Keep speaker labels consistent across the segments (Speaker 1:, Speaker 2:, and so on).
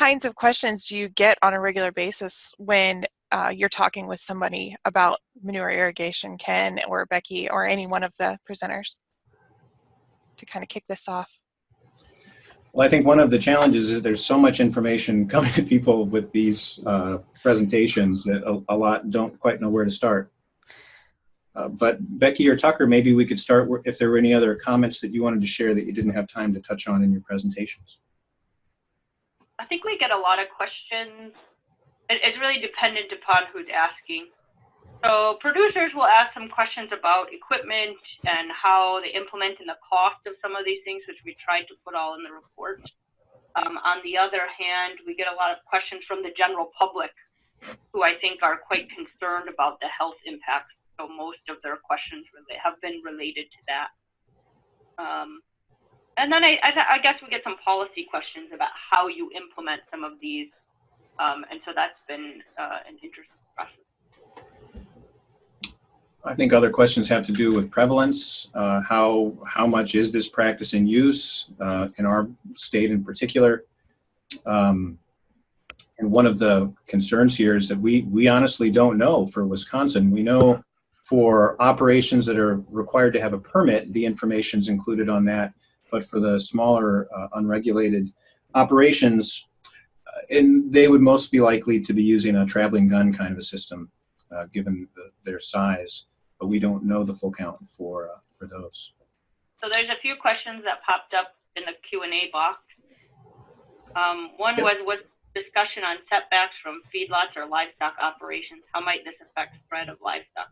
Speaker 1: kinds of questions do you get on a regular basis when uh, you're talking with somebody about manure irrigation, Ken or Becky or any one of the presenters to kind of kick this off?
Speaker 2: Well, I think one of the challenges is there's so much information coming to people with these uh, presentations that a, a, lot don't quite know where to start. Uh, but Becky or Tucker, maybe we could start if there were any other comments that you wanted to share that you didn't have time to touch on in your presentations.
Speaker 3: I think we get a lot of questions. It, it's really dependent upon who's asking. So producers will ask some questions about equipment and how they implement and the cost of some of these things, which we tried to put all in the report. Um, on the other hand, we get a lot of questions from the general public who I think are quite concerned about the health impacts. So most of their questions really have been related to that. Um, and then I, I, I, guess we get some policy questions about how you implement some of these. Um, and so that's been uh, an interesting process.
Speaker 2: I think other questions have to do with prevalence. Uh, how, how much is this practice in use uh, in our state in particular? Um, and one of the concerns here is that we, we honestly don't know for Wisconsin. We know for operations that are required to have a permit, the information is included on that. But for the smaller uh, unregulated operations, uh, and they would most be likely to be using a traveling gun kind of a system, uh, given the, their size but we don't know the full count for uh, for those.
Speaker 3: So there's a few questions that popped up in the Q and A box. Um, one yep. was was discussion on setbacks from feedlots or livestock operations. How might this affect spread of livestock?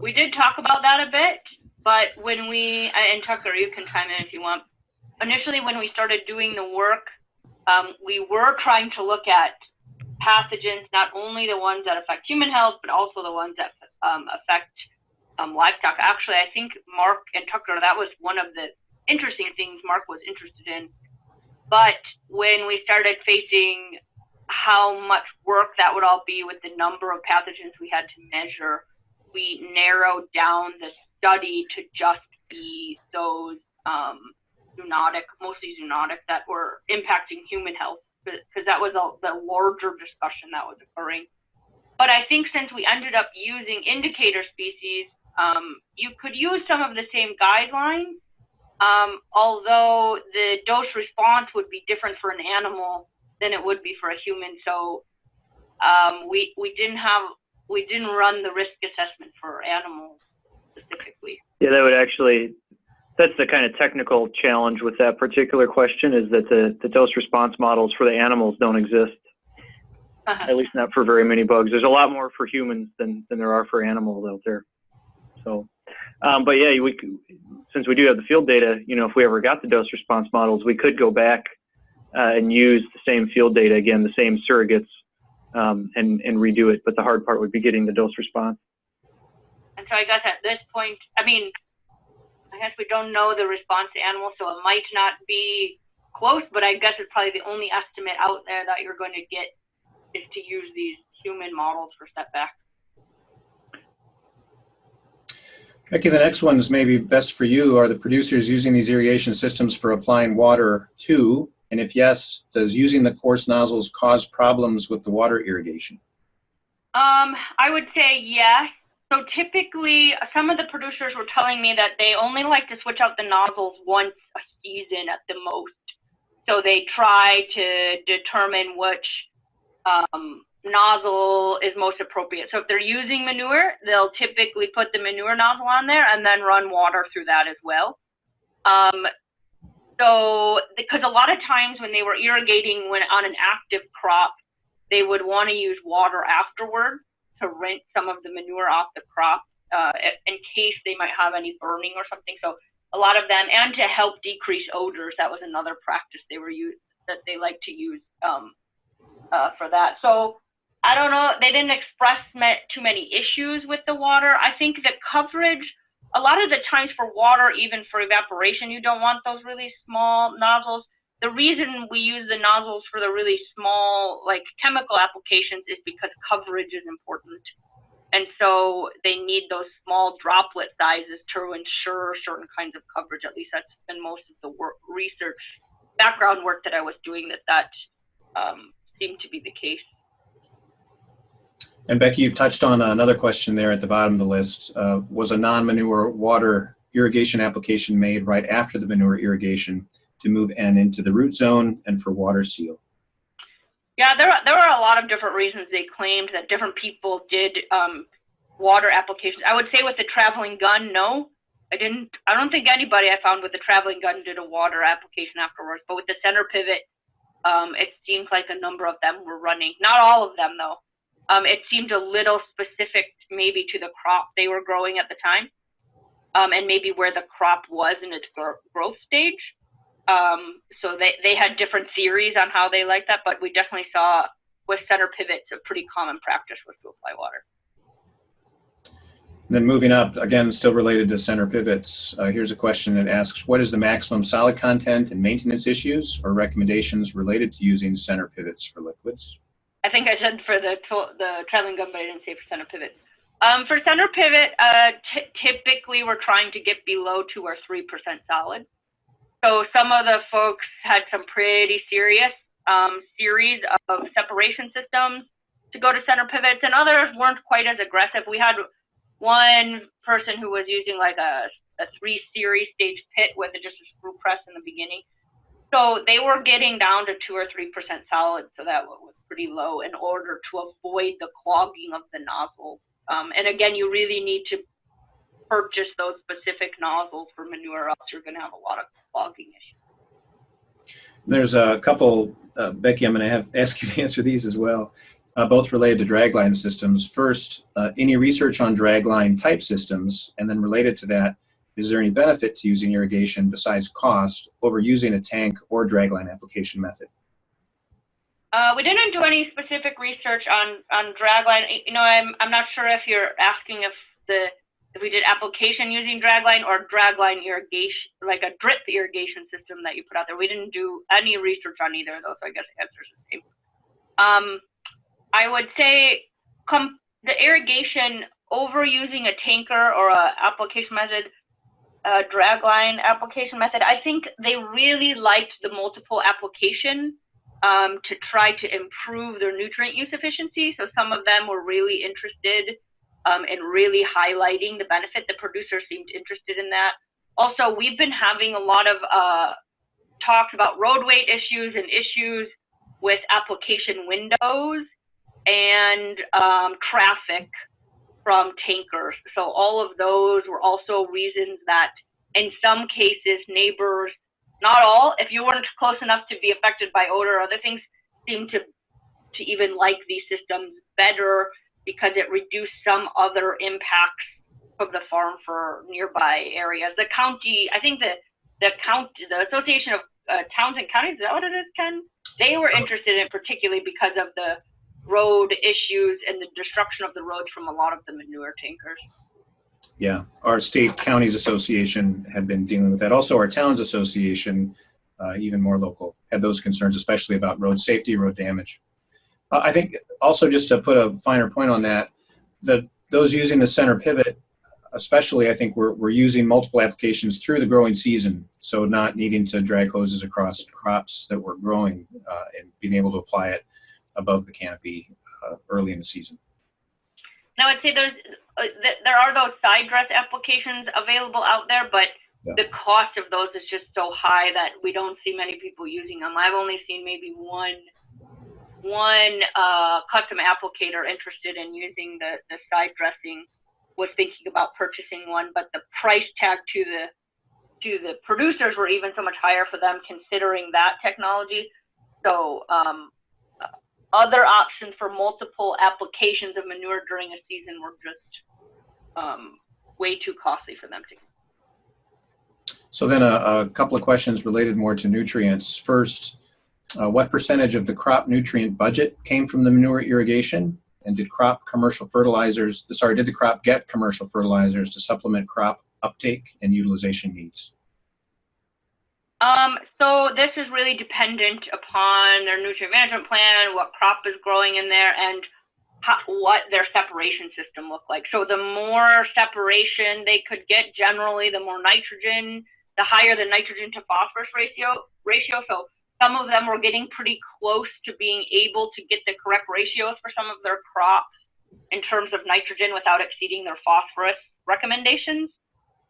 Speaker 3: We did talk about that a bit, but when we and Tucker, you can chime in if you want. Initially, when we started doing the work, um, we were trying to look at pathogens, not only the ones that affect human health, but also the ones that um, affect um, livestock. Actually, I think Mark and Tucker, that was one of the interesting things Mark was interested in. But when we started facing how much work that would all be with the number of pathogens we had to measure, we narrowed down the study to just be those um, zoonotic, mostly zoonotic, that were impacting human health because that was a, the larger discussion that was occurring. But I think since we ended up using indicator species, um, you could use some of the same guidelines, um, although the dose response would be different for an animal than it would be for a human. So um, we we didn't have we didn't run the risk assessment for animals.
Speaker 4: Yeah, that would actually that's the kind of technical challenge with that particular question is that the, the dose response models for the animals don't exist. Uh-huh. At least not for very many bugs. There's a lot more for humans than, than there are for animals out there. So, um, but yeah, we since we do have the field data, you know, if we ever got the dose response models, we could go back uh, and use the same field data again, the same surrogates, um, and and redo it. But the hard part would be getting the dose response.
Speaker 3: So I guess at this point, I mean, I guess we don't know the response to animals, so it might not be close, but I guess it's probably the only estimate out there that you're going to get is to use these human models for setback.
Speaker 2: Becky, the next one is maybe best for you. Are the producers using these irrigation systems for applying water to? And if yes, does using the coarse nozzles cause problems with the water irrigation?
Speaker 3: Um, I would say yes. So typically, some of the producers were telling me that they only like to switch out the nozzles once a season at the most. So they try to determine which um, nozzle is most appropriate. So if they're using manure, they'll typically put the manure nozzle on there and then run water through that as well. Um, so because a lot of times when they were irrigating when on an active crop, they would want to use water afterward to rinse some of the manure off the crop uh, in case they might have any burning or something. So a lot of them, and to help decrease odors, that was another practice they were used that they like to use um, uh, for that. So I don't know, they didn't express too many issues with the water. I think the coverage, a lot of the times for water, even for evaporation, you don't want those really small nozzles the reason we use the nozzles for the really small like chemical applications is because coverage is important and so they need those small droplet sizes to ensure certain kinds of coverage at least that's been most of the work research background work that I was doing that that um, seemed to be the case.
Speaker 2: And Becky, you've touched on another question there at the bottom of the list. Uh, was a non-manure water irrigation application made right after the manure irrigation to move N into the root zone and for water seal?
Speaker 3: Yeah, there there were a lot of different reasons they claimed that different people did um, water applications. I would say with the traveling gun, no, I didn't. I don't think anybody I found with the traveling gun did a water application afterwards. But with the center pivot, um, it seems like a number of them were running. Not all of them though. Um, it seemed a little specific maybe to the crop they were growing at the time, um, and maybe where the crop was in its growth stage. Um, so they, they had different theories on how they liked that, but we definitely saw with center pivots a pretty common practice was to apply water.
Speaker 2: Then moving up, again, still related to center pivots, uh, here's a question that asks, what is the maximum solid content and maintenance issues or recommendations related to using center pivots for liquids?
Speaker 3: I think I said for the, the traveling gun, but I didn't say for center pivot. Um, for center pivot, uh, typically we're trying to get below two or 3% solid. So some of the folks had some pretty serious um, series of separation systems to go to center pivots, and others weren't quite as aggressive. We had one person who was using like a, a three series stage pit with just a screw press in the beginning. So they were getting down to two or three percent solid, so that was pretty low in order to avoid the clogging of the nozzle. Um, and again, you really need to purchase those specific nozzles for manure, else you're going to have a lot of clogging issues.
Speaker 2: There's a couple, uh, Becky. I'm going to have ask you to answer these as well uh, both related to dragline systems. First, uh, any research on dragline type systems, and then related to that, is there any benefit to using irrigation besides cost over using a tank or dragline application method?
Speaker 3: Uh, we didn't do any specific research on on dragline. You know, I'm I'm not sure if you're asking if the if we did application using dragline or dragline irrigation, like a drip irrigation system that you put out there. We didn't do any research on either of those, so I guess the answer is the same. Um, I would say the irrigation over using a tanker or a application method, a dragline application method, I think they really liked the multiple application um, to try to improve their nutrient use efficiency. So some of them were really interested um, in really highlighting the benefit. The producers seemed interested in that. Also, we've been having a lot of uh, talks about road weight issues and issues with application windows and um, traffic from tankers. So all of those were also reasons that in some cases neighbors, not all, if you weren't close enough to be affected by odor or other things, seem to to even like these systems better because it reduced some other impacts of the farm for nearby areas. The county, I think that the county, the Association of uh, Towns and Counties, is that what it is, Ken? They were interested in particularly because of the road issues and the destruction of the roads from a lot of the manure tankers.
Speaker 2: Yeah, our state counties association had been dealing with that. Also, our towns association, uh, even more local, had those concerns, especially about road safety, road damage. Uh, I think also just to put a finer point on that, that those using the center pivot, especially, I think we're we're using multiple applications through the growing season, so not needing to drag hoses across crops that we're growing uh, and being able to apply it above the canopy uh, early in the season.
Speaker 3: Now, I'd say there's uh, th there are those side dress applications available out there, but yeah. the cost of those is just so high that we don't see many people using them. I've only seen maybe one one uh, custom applicator interested in using the, the side dressing was thinking about purchasing one, but the price tag to the to the producers were even so much higher for them considering that technology. So um, other options for multiple applications of manure during a season were just um, way too costly for them to.
Speaker 2: So then a, a, couple of questions related more to nutrients. First, uh, what percentage of the crop nutrient budget came from the manure irrigation? And did crop commercial fertilizers, sorry, did the crop get commercial fertilizers to supplement crop uptake and utilization needs?
Speaker 3: Um, so this is really dependent upon their nutrient management plan, what crop is growing in there, and how, what their separation system looked like. So the more separation they could get, generally, the more nitrogen the higher the nitrogen to phosphorus ratio ratio. So some of them were getting pretty close to being able to get the correct ratios for some of their crops in terms of nitrogen without exceeding their phosphorus recommendations.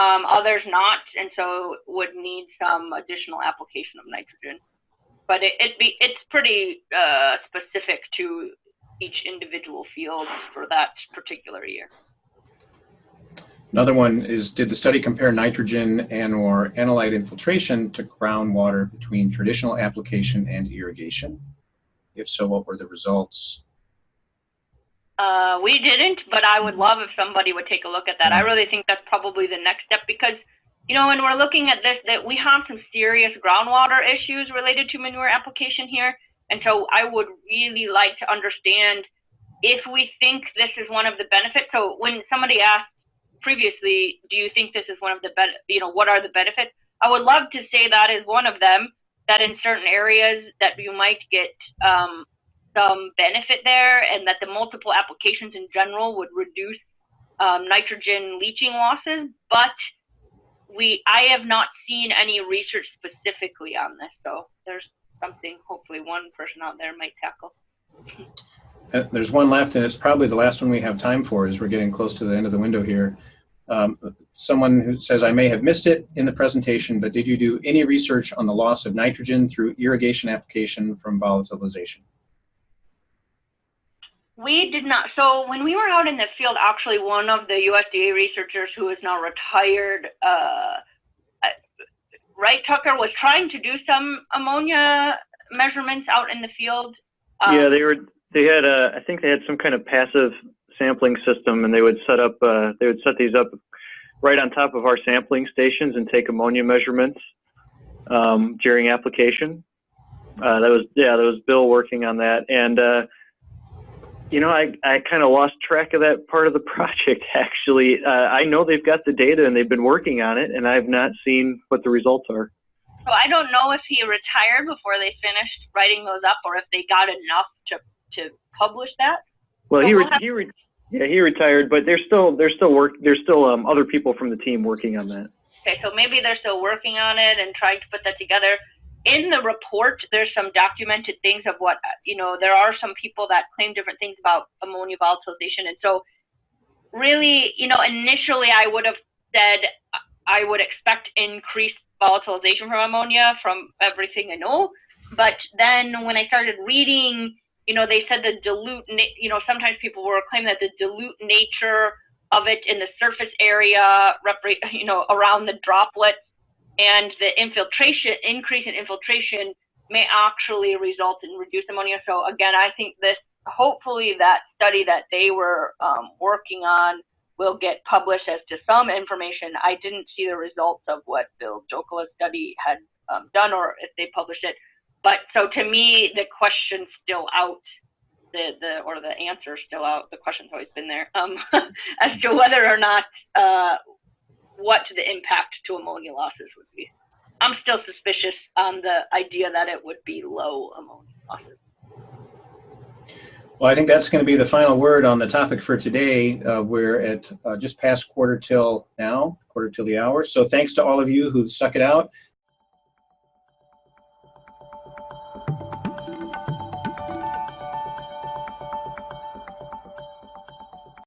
Speaker 3: Um, others not, and so would need some additional application of nitrogen. But it, it be it's pretty uh, specific to each individual field for that particular year.
Speaker 2: Another one is, did the study compare nitrogen and or analyte infiltration to groundwater between traditional application and irrigation? If so, what were the results?
Speaker 3: Uh, we didn't, but I would love if somebody would take a look at that. I really think that's probably the next step because, you know, when we're looking at this, that we have some serious groundwater issues related to manure application here. And so I would really like to understand if we think this is one of the benefits. So when somebody asked previously, do you think this is one of the, ben- you know, what are the benefits? I would love to say that is one of them, that in certain areas that you might get um, some benefit there and that the multiple applications in general would reduce um, nitrogen leaching losses. But we, I have not seen any research specifically on this. So there's something hopefully one person out there might tackle.
Speaker 2: Uh, There's one left, and it's probably the last one we have time for as we're getting close to the end of the window here. Um, someone who says, I may have missed it in the presentation, but did you do any research on the loss of nitrogen through irrigation application from volatilization?
Speaker 3: We did not. So when we were out in the field, actually, one of the USDA researchers who is now retired, uh, Wright Tucker, was trying to do some ammonia measurements out in the field. Um,
Speaker 4: yeah, they were. They had. Uh, I think they had some kind of passive sampling system, and they would set up. Uh, they would set these up right on top of our sampling stations and take ammonia measurements um, during application. Uh, that was yeah, that was Bill working on that, and uh, you know, I, I kind of lost track of that part of the project actually. Uh, I know they've got the data and they've been working on it, and I've not seen what the results are.
Speaker 3: So I don't know if he retired before they finished writing those up, or if they got enough to to publish that.
Speaker 4: Well,
Speaker 3: So
Speaker 4: he
Speaker 3: we'll
Speaker 4: re-
Speaker 3: have-
Speaker 4: he re- yeah he retired, but there's still there's still work there's still um, other people from the team working on that.
Speaker 3: Okay, so maybe they're still working on it and trying to put that together. In the report, there's some documented things of what, you know, there are some people that claim different things about ammonia volatilization. And so, really, you know, initially I would have said I would expect increased volatilization from ammonia from everything I know. But then when I started reading, you know, they said the dilute, you know, sometimes people were claiming that the dilute nature of it in the surface area, you know, around the droplets and the infiltration increase in infiltration may actually result in reduced ammonia. So again, I think this hopefully that study that they were um, working on will get published as to some information. I didn't see the results of what Bill Jokela's study had um, done or if they published it. But so to me, the question's still out the, the or the answer still out. The question's always been there um, as to whether or not uh, what the impact to ammonia losses would be. I'm still suspicious on the idea that it would be low ammonia losses.
Speaker 2: Well, I think that's going to be the final word on the topic for today. Uh, we're at uh, just past quarter till now, quarter till the hour. So thanks to all of you who stuck it out.